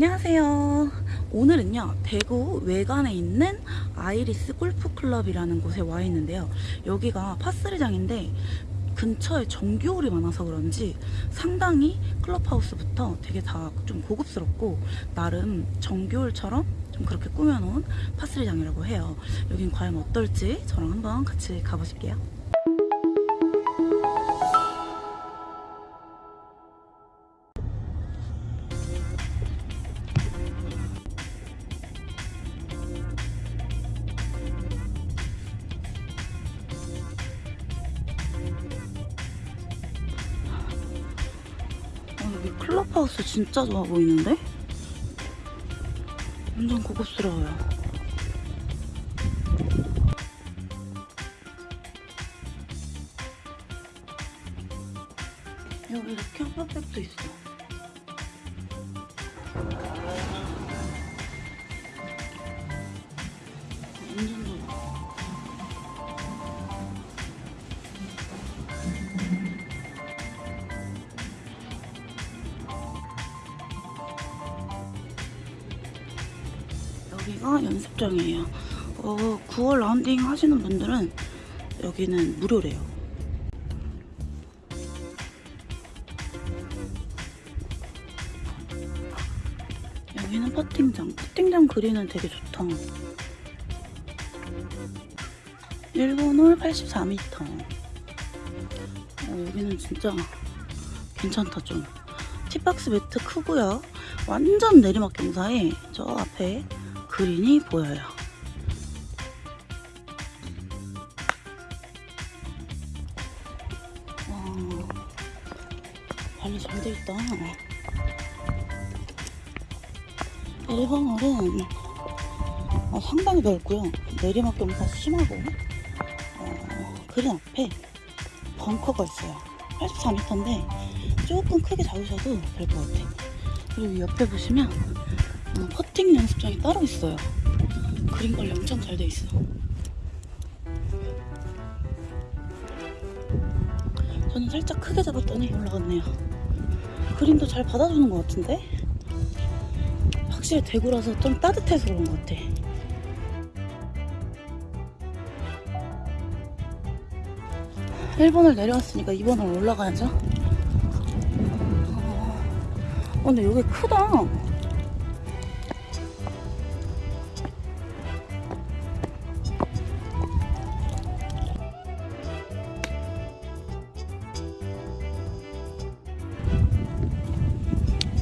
안녕하세요. 오늘은요, 대구 외관에 있는 아이리스 골프클럽이라는 곳에 와 있는데요. 여기가 파스리장인데 근처에 정규홀이 많아서 그런지 상당히 클럽하우스부터 되게 다 좀 고급스럽고 나름 정규홀처럼 좀 그렇게 꾸며놓은 파스리장이라고 해요. 여긴 과연 어떨지 저랑 한번 같이 가보실게요. 클럽하우스 진짜 좋아 보이는데? 완전 고급스러워요. 여기 이렇게 핫팩도 있어. 9월 라운딩 하시는 분들은 여기는 무료래요. 여기는 퍼팅장. 퍼팅장 그리는 되게 좋다. 일본 홀 84m. 어, 여기는 진짜 괜찮다 좀. 티박스 매트 크고요. 완전 내리막 경사에 저 앞에 그린이 보여요. 관리 잘 돼 있다. 1번홀은 어, 상당히 넓고요. 내리막 경사 심하고 어, 그린 앞에 벙커가 있어요. 84m인데 조금 크게 잡으셔도 될 것 같아요. 그리고 옆에 보시면 어, 퍼팅 연습장이 따로 있어요. 그림 관리 엄청 잘 돼 있어. 저는 살짝 크게 잡았더니 올라갔네요. 그림도 잘 받아주는 것 같은데? 확실히 대구라서 좀 따뜻해서 그런 것 같아. 일본을 내려왔으니까 2번을 올라가야죠. 어, 근데 여기 크다.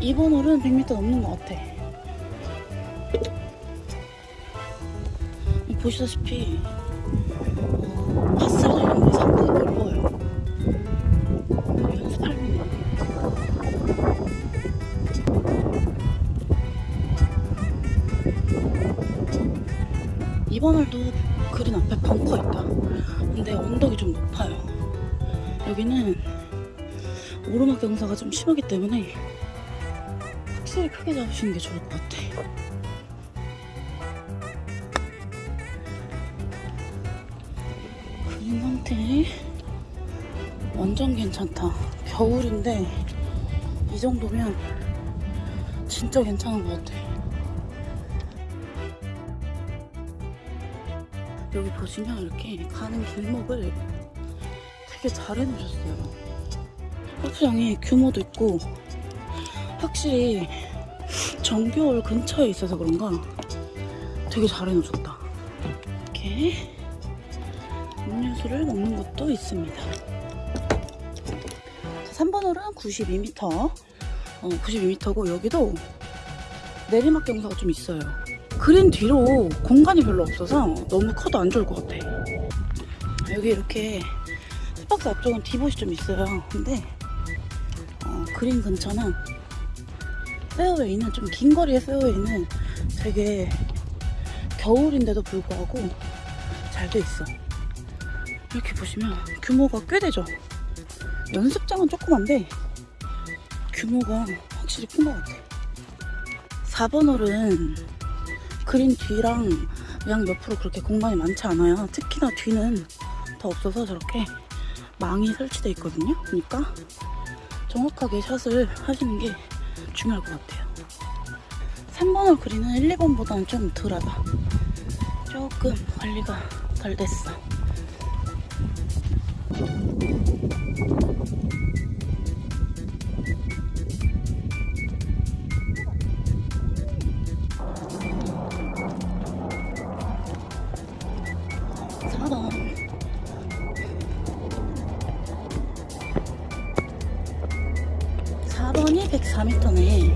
이번 홀은 100m 넘는 것 같아. 보시다시피 어, 파스를 이런 게 상당히 넓어요. 이번 홀도 그린 앞에 벙커 있다. 근데 언덕이 좀 높아요. 여기는 오르막 경사가 좀 심하기 때문에 확실히 크게 잡으시는 게 좋을 것 같아. 그린 상태 완전 괜찮다. 겨울인데 이 정도면 진짜 괜찮은 것 같아. 여기 보시면 이렇게 가는 길목을 되게 잘 해놓으셨어요. 골프장이 규모도 있고 확실히 정겨울 근처에 있어서 그런가 되게 잘 해놓으셨다. 이렇게 음료수를 먹는 것도 있습니다. 3번 홀은 92m, 어, 92m고 여기도 내리막 경사가 좀 있어요. 그린 뒤로 공간이 별로 없어서 너무 커도 안 좋을 것 같아. 여기 이렇게 tee box 앞쪽은 divot이 좀 있어요. 근데 어, 그린 근처는 페어웨이는 좀 긴 거리의 페어웨이는 되게 겨울인데도 불구하고 잘 돼 있어. 이렇게 보시면 규모가 꽤 되죠. 연습장은 조그만데 규모가 확실히 큰 것 같아. 4번 홀은 그린 뒤랑 양 옆으로 그렇게 공간이 많지 않아요. 특히나 뒤는 더 없어서 저렇게 망이 설치되어 있거든요. 그러니까 정확하게 샷을 하시는 게 중요할 것 같아요. 3번을 그리는 1, 2번보다는 좀 덜하다. 조금 관리가 덜 됐어. 104m네.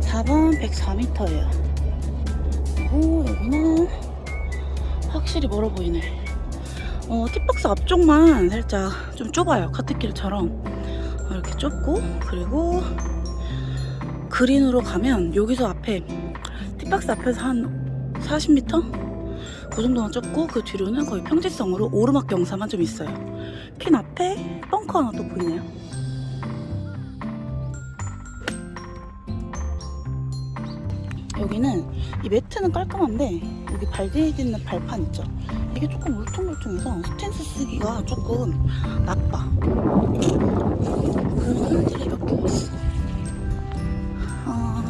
4번 104m예요. 오, 여기는 확실히 멀어 보이네. 어, 팁박스 앞쪽만 살짝 좀 좁아요. 카트길처럼. 어, 이렇게 좁고, 그리고 그린으로 가면 여기서 앞에, 팁박스 앞에서 한 40m? 그 정도만 좁고, 그 뒤로는 거의 평지성으로 오르막 경사만 좀 있어요. 핀 앞에 벙커 하나 또 보이네요. 여기는 이 매트는 깔끔한데 여기 발 디디는 발판 있죠? 이게 조금 울퉁불퉁해서 스탠스 쓰기가 조금 나빠. 그런 홀들이 몇개 있어. 어,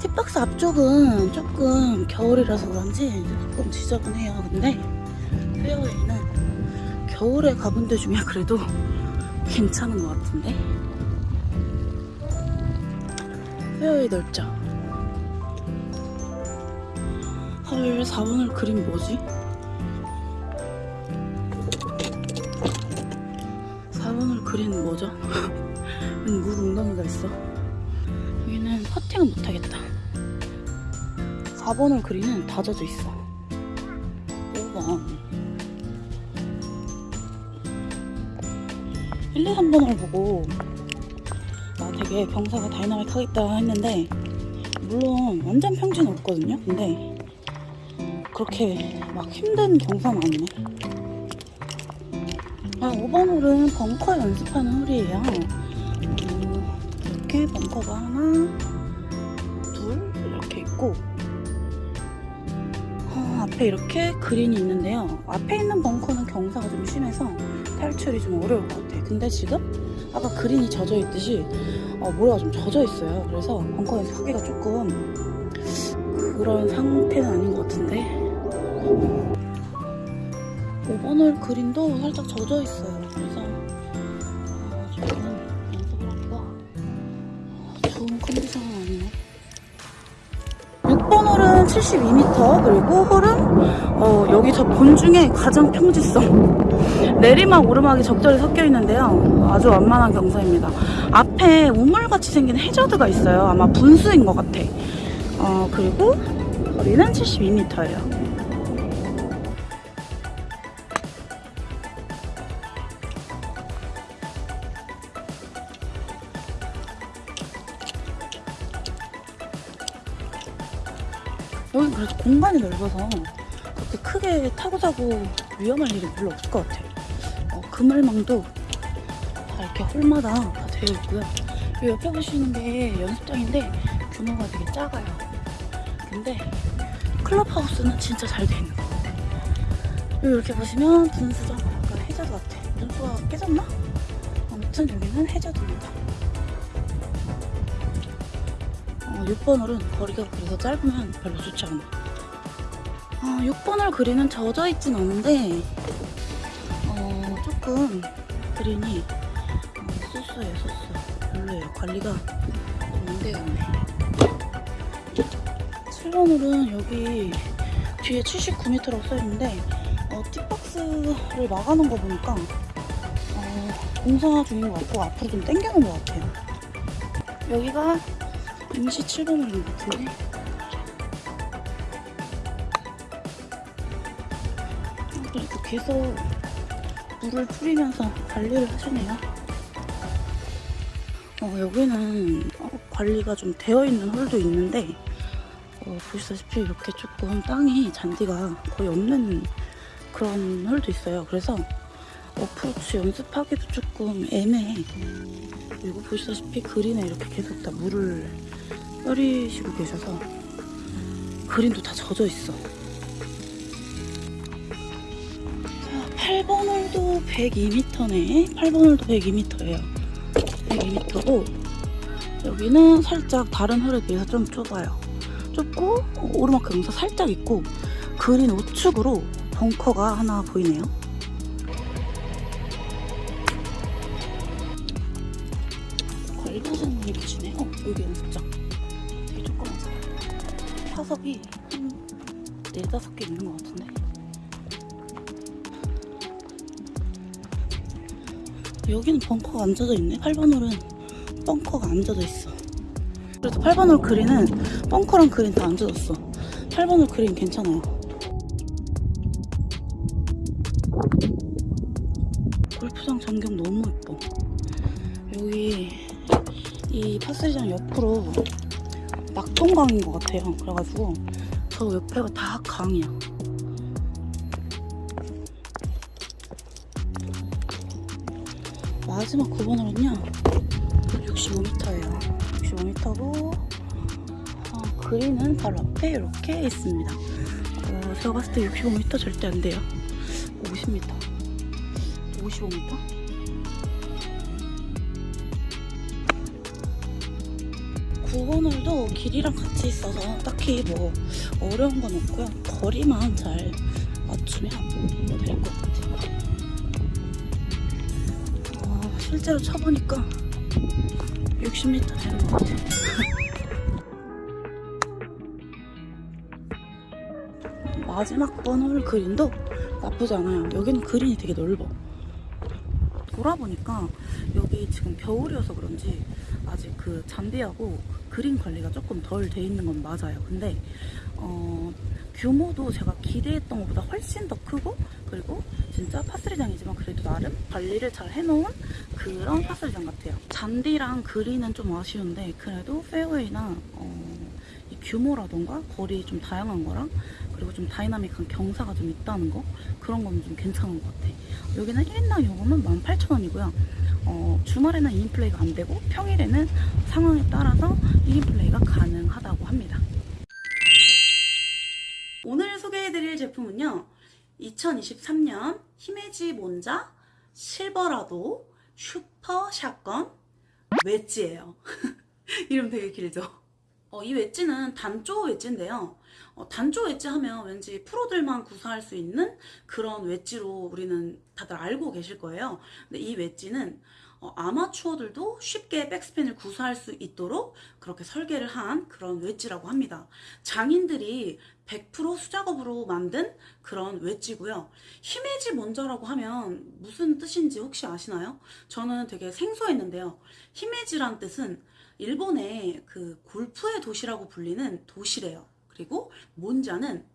팁박스 앞쪽은 조금 겨울이라서 그런지 조금 지저분해요. 근데 페어웨이는 겨울에 가본 데 중에 그래도 괜찮은 것 같은데? 페어웨이 넓죠? 헐 4번을 그린 뭐지? 4번을 그린 뭐죠? 물 웅덩이가 있어. 여기는 퍼팅은 못하겠다. 4번을 그리는 다 젖어 있어. 5번 1, 2, 3번을 보고 아, 되게 경사가 다이나믹 하겠다 했는데 물론 완전 평지는 없거든요? 근데 그렇게 막 힘든 경사는 아니네. 아 5번 홀은 벙커 연습하는 홀이에요. 어, 이렇게 벙커가 하나 둘 이렇게 있고. 어, 앞에 이렇게 그린이 있는데요. 앞에 있는 벙커는 경사가 좀 심해서 탈출이 좀 어려울 것 같아요. 근데 지금 아까 그린이 젖어 있듯이 어, 모래가 좀 젖어 있어요. 그래서 벙커에서 하기가 조금 그런 상태는 아닌 것 같은데 5번홀 그린도 살짝 젖어 있어요. 그래서 어, 조금 연습을 하기가 좋은 컨디션은 아니네. 6번 홀은 72m 그리고 홀은 어, 여기 저 본 중에 가장 평지성. 내리막 오르막이 적절히 섞여 있는데요. 아주 완만한 경사입니다. 앞에 우물같이 생긴 해저드가 있어요. 아마 분수인 것 같아. 어, 그리고 거리는 72m예요 여기 그래도 공간이 넓어서 그렇게 크게 타고 자고 위험할 일이 별로 없을 것 같아요. 어, 그물망도 다 이렇게 홀마다 다 되어 있고요. 이 옆에 보시는 게 연습장인데 규모가 되게 작아요. 근데 클럽하우스는 진짜 잘 돼 있는 거. 여기 이렇게 보시면 분수죠. 약간 해저드 같아. 분수가 깨졌나? 아무튼 여기는 해저드입니다. 어, 6번 홀은 거리가 그래서 짧으면 별로 좋지 않아. 아, 6번을 그리는 젖어 있진 않은데, 어, 조금 그린이 어, 소스예요, 소스. 별로예요. 관리가 좀안 되어 있네. 7번 홀은 여기 뒤에 79m라고 써있는데, 어, 팁박스를 막아놓은 거 보니까, 어, 공사 중인 것 같고, 앞으로 좀 당겨놓은 것 같아요. 여기가 임시 7번홀인 것 같은데 그래도 계속 물을 뿌리면서 관리를 하시네요. 어, 여기는 어, 관리가 좀 되어 있는 홀도 있는데 어, 보시다시피 이렇게 조금 땅이 잔디가 거의 없는 그런 홀도 있어요. 그래서 어프로치 연습하기도 조금 애매해 그리고 보시다시피 그린에 이렇게 계속 다 물을 뿌리시고 계셔서 그린도 다 젖어 있어. 자, 8번 홀도 102m네. 8번 홀도 102m예요. 102m고 여기는 살짝 다른 홀에 비해서 좀 좁아요. 좁고 오르막 경사 살짝 있고 그린 우측으로 벙커가 하나 보이네요. 걸맞은 위치네. 어, 여기 연습장. 되게 조그맣다. 타석이 한 네다섯 개 있는 것 같은데. 여기는 벙커가 안 젖어 있네. 8번 홀은 벙커가 안 젖어 있어. 그래도 8번 홀 그린은 벙커랑 그린 다 안 젖었어. 8번 홀 그린 괜찮아요. 골프장 전경 너무 예뻐. 여기 이 파스리장 옆으로 낙동강인 것 같아요. 그래가지고 저 옆에가 다 강이야. 마지막 9번으로는요 65m예요. 65m고 어, 그린은 바로 앞에 이렇게 있습니다. 어, 제가 봤을 때 65m 절대 안 돼요. 50m 55m 9번홀도 길이랑 같이 있어서 딱히 뭐 어려운 건 없고요 거리만 잘 맞추면 될 것 같아요 어, 실제로 쳐보니까 60m 되는 것 같아요. 마지막 번홀 그린도 나쁘지 않아요. 여기는 그린이 되게 넓어. 돌아보니까 여기 지금 겨울이어서 그런지 아직 그 잔디하고 그린 관리가 조금 덜 돼 있는 건 맞아요. 근데 어, 규모도 제가 기대했던 것보다 훨씬 더 크고 그리고 진짜 파스리장이지만 그래도 나름 관리를 잘 해놓은 그런 파스리장 같아요. 잔디랑 그린은 좀 아쉬운데 그래도 페어웨이나 어, 이 규모라던가 거리 좀 다양한 거랑 그리고 좀 dynamic한 경사가 좀 있다는 거 그런 건 좀 괜찮은 것 같아. 여기는 1인당 요금은 18,000원이고요. 어, 주말에는 2인 플레이가 안 되고 평일에는 상황에 따라서 1인 플레이가 가능하다고 합니다. 오늘 소개해드릴 제품은요. 2023년 히메지 몬자 실버라도 슈퍼 샷건 웨지예요. 이름 되게 길죠? 어, 이 웨지는 단조 웨지인데요. 어, 단조 웨지 하면 왠지 프로들만 구사할 수 있는 그런 웨지로 우리는 다들 알고 계실 거예요. 근데 이 웨지는 어, 아마추어들도 쉽게 백스핀을 구사할 수 있도록 그렇게 설계를 한 그런 웨지라고 합니다. 장인들이 100% 수작업으로 만든 그런 웨지고요. 히메지 먼저라고 하면 무슨 뜻인지 혹시 아시나요? 저는 되게 생소했는데요. 히메지란 뜻은 일본의 그 골프의 도시라고 불리는 도시래요. 그리고 몬자는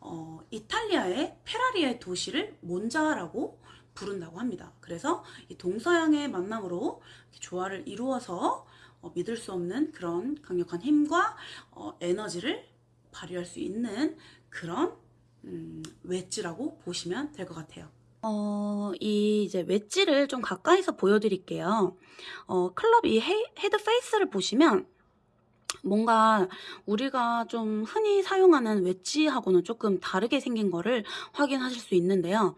어, 이탈리아의 페라리의 도시를 몬자라고 부른다고 합니다. 그래서 이 동서양의 만남으로 조화를 이루어서 어, 믿을 수 없는 그런 강력한 힘과 어, 에너지를 발휘할 수 있는 그런 음, 웨지라고 보시면 될 것 같아요. 어, 이 이제 웨지를 좀 가까이서 보여드릴게요. 어, 클럽 이 헤, 헤드 페이스를 보시면 뭔가 우리가 좀 흔히 사용하는 웨지하고는 조금 다르게 생긴 거를 확인하실 수 있는데요.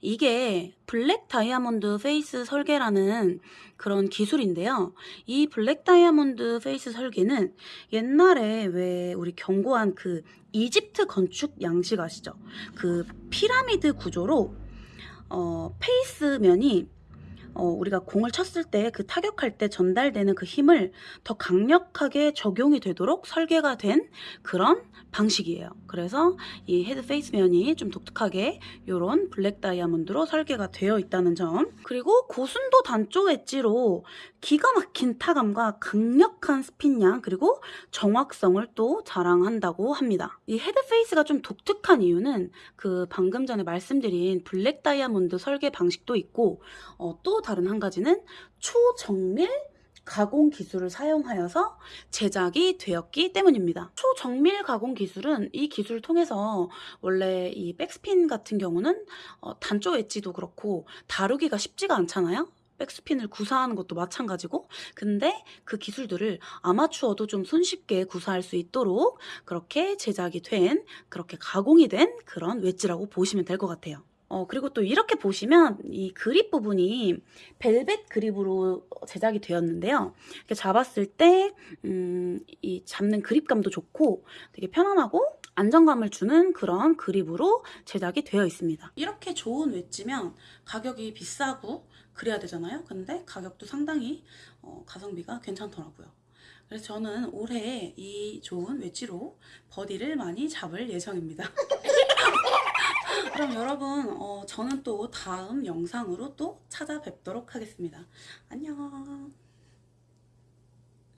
이게 블랙 다이아몬드 페이스 설계라는 그런 기술인데요. 이 블랙 다이아몬드 페이스 설계는 옛날에 왜 우리 견고한 그 이집트 건축 양식 아시죠? 그 피라미드 구조로 어, 페이스 면이 어, 우리가 공을 쳤을 때 그 타격할 때 전달되는 그 힘을 더 강력하게 적용이 되도록 설계가 된 그런 방식이에요. 그래서 이 헤드 페이스 면이 좀 독특하게 이런 블랙 다이아몬드로 설계가 되어 있다는 점. 그리고 고순도 단조 웨지로 기가 막힌 타감과 강력한 스핀량 그리고 정확성을 또 자랑한다고 합니다. 이 헤드 페이스가 좀 독특한 이유는 그 방금 전에 말씀드린 블랙 다이아몬드 설계 방식도 있고 어, 또 다른 한 가지는 초정밀 가공 기술을 사용하여서 제작이 되었기 때문입니다. 초정밀 가공 기술은 이 기술을 통해서 원래 이 백스핀 같은 경우는 어, 단조 웨지도 그렇고 다루기가 쉽지가 않잖아요. 백스핀을 구사하는 것도 마찬가지고 근데 그 기술들을 아마추어도 좀 손쉽게 구사할 수 있도록 그렇게 제작이 된 그렇게 가공이 된 그런 웨지라고 보시면 될 것 같아요. 어, 그리고 또 이렇게 보시면 이 그립 부분이 벨벳 그립으로 제작이 되었는데요. 이렇게 잡았을 때, 음, 이 잡는 그립감도 좋고 되게 편안하고 안정감을 주는 그런 그립으로 제작이 되어 있습니다. 이렇게 좋은 웨지면 가격이 비싸고 그래야 되잖아요. 근데 가격도 상당히 어, 가성비가 괜찮더라고요. 그래서 저는 올해 이 좋은 웨지로 버디를 많이 잡을 예정입니다. 그럼 여러분, 어, 저는 또 다음 영상으로 또 찾아뵙도록 하겠습니다. 안녕.